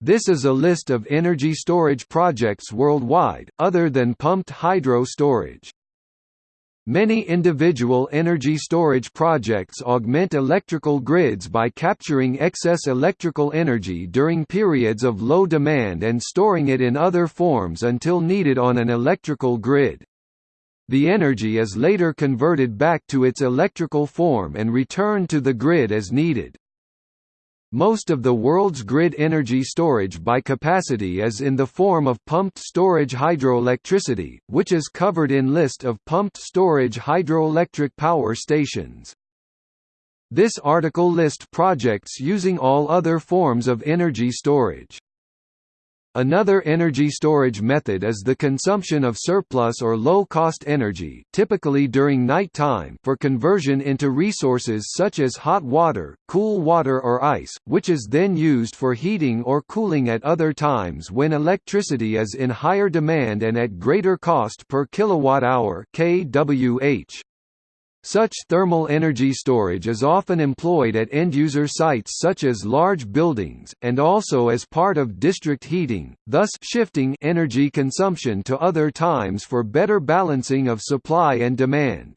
This is a list of energy storage projects worldwide, other than pumped hydro storage. Many individual energy storage projects augment electrical grids by capturing excess electrical energy during periods of low demand and storing it in other forms until needed on an electrical grid. The energy is later converted back to its electrical form and returned to the grid as needed. Most of the world's grid energy storage by capacity is in the form of pumped storage hydroelectricity, which is covered in list of pumped storage hydroelectric power stations. This article lists projects using all other forms of energy storage. Another energy storage method is the consumption of surplus or low-cost energy typically during night time for conversion into resources such as hot water, cool water or ice, which is then used for heating or cooling at other times when electricity is in higher demand and at greater cost per kilowatt-hour kWh. Such thermal energy storage is often employed at end-user sites such as large buildings, and also as part of district heating, thus shifting energy consumption to other times for better balancing of supply and demand.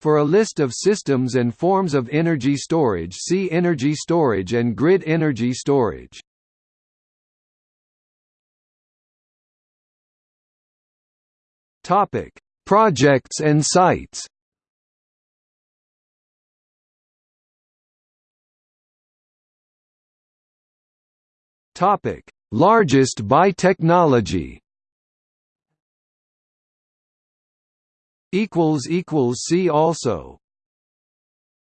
For a list of systems and forms of energy storage see energy storage and grid energy storage. Projects and sites Topic: Largest by technology. Equals equals see also.